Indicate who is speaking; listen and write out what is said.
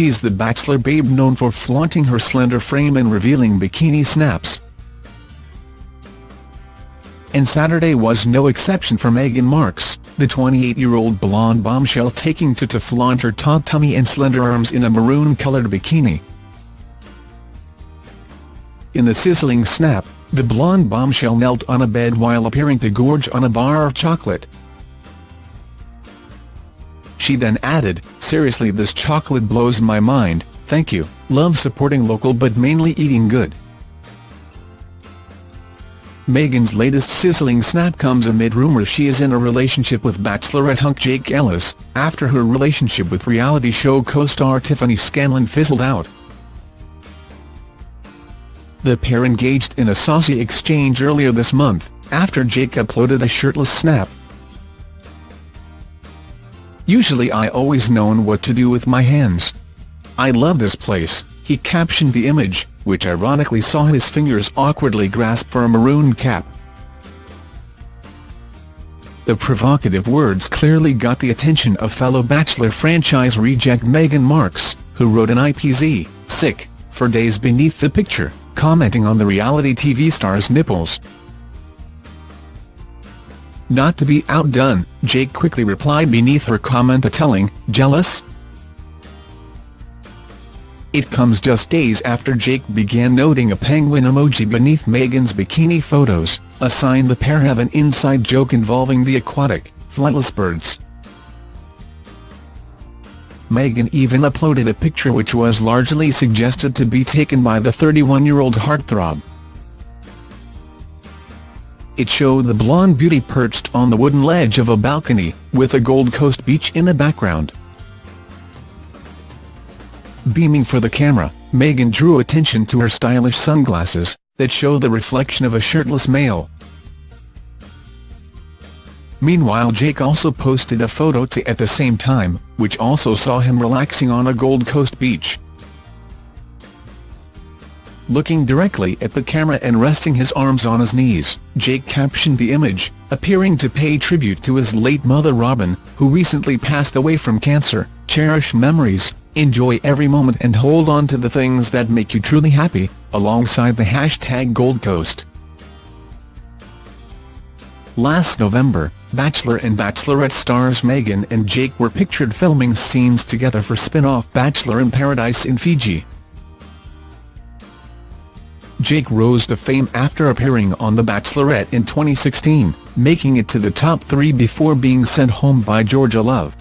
Speaker 1: she's the Bachelor babe known for flaunting her slender frame and revealing bikini snaps. And Saturday was no exception for Megan Marx, the 28-year-old blonde bombshell taking to to flaunt her taut tummy and slender arms in a maroon-coloured bikini. In the sizzling snap, the blonde bombshell knelt on a bed while appearing to gorge on a bar of chocolate. She then added, seriously this chocolate blows my mind, thank you, love supporting local but mainly eating good. Megan's latest sizzling snap comes amid rumours she is in a relationship with Bachelorette hunk Jake Ellis, after her relationship with reality show co-star Tiffany Scanlan fizzled out. The pair engaged in a saucy exchange earlier this month, after Jake uploaded a shirtless snap. Usually I always known what to do with my hands. I love this place, he captioned the image, which ironically saw his fingers awkwardly grasp for a maroon cap. The provocative words clearly got the attention of fellow Bachelor franchise reject Megan Marx, who wrote an IPZ, sick, for days beneath the picture, commenting on the reality TV star's nipples. Not to be outdone, Jake quickly replied beneath her comment telling, jealous? It comes just days after Jake began noting a penguin emoji beneath Megan's bikini photos, a sign the pair have an inside joke involving the aquatic, flightless birds. Megan even uploaded a picture which was largely suggested to be taken by the 31-year-old heartthrob. It showed the blonde beauty perched on the wooden ledge of a balcony, with a Gold Coast beach in the background. Beaming for the camera, Megan drew attention to her stylish sunglasses, that show the reflection of a shirtless male. Meanwhile Jake also posted a photo to at the same time, which also saw him relaxing on a Gold Coast beach. Looking directly at the camera and resting his arms on his knees, Jake captioned the image, appearing to pay tribute to his late mother Robin, who recently passed away from cancer, cherish memories, Enjoy every moment and hold on to the things that make you truly happy, alongside the hashtag Gold Coast. Last November, Bachelor and Bachelorette stars Megan and Jake were pictured filming scenes together for spin-off Bachelor in Paradise in Fiji. Jake rose to fame after appearing on The Bachelorette in 2016, making it to the top three before being sent home by Georgia Love.